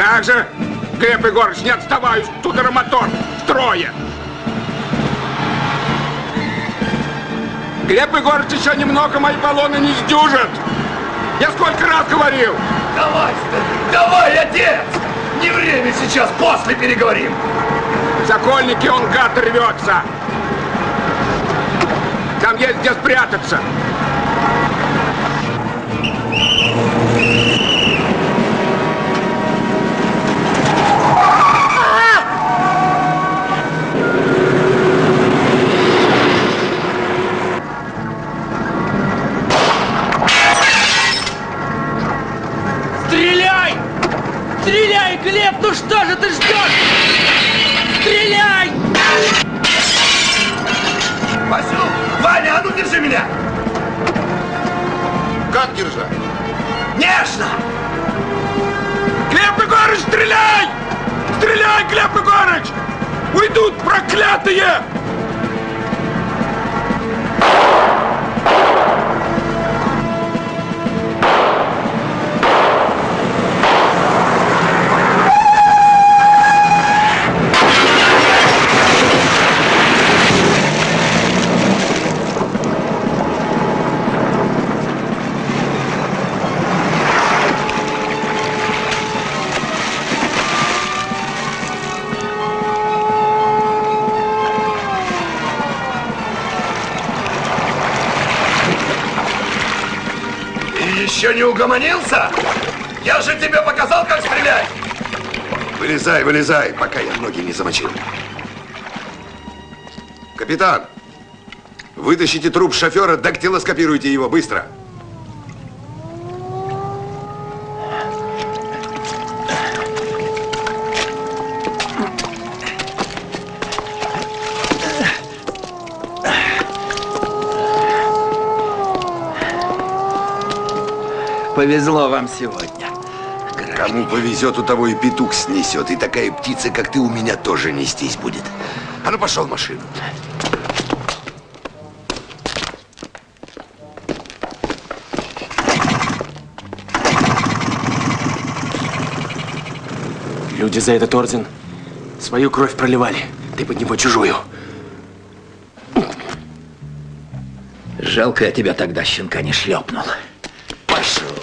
Как же? Глеб Егорович, не отставай, студеромотор, трое. Глеб Егорович, еще немного мои баллоны не сдюжат. Я сколько раз говорил. Давай, давай, отец! Не время сейчас, после переговорим. Сокольники, он гад рвется. Там есть где спрятаться. Стреляй, Глеб, ну что же ты ждешь? Стреляй! Васю, Ваня, а ну держи меня! Как держать? Нежно! Глеб Егорыч, стреляй! Стреляй, Глеб Егорыч! Уйдут проклятые! Еще не угомонился? Я же тебе показал, как стрелять! Вылезай, вылезай, пока я ноги не замочил. Капитан, вытащите труп шофера, дактилоскопируйте его быстро. Повезло вам сегодня. Кому повезет, у того и петух снесет. И такая птица, как ты, у меня тоже нестись будет. А ну, пошел в машину. Люди за этот орден свою кровь проливали. Ты под него чужую. Жалко, я тебя тогда щенка не шлепнул. Пошел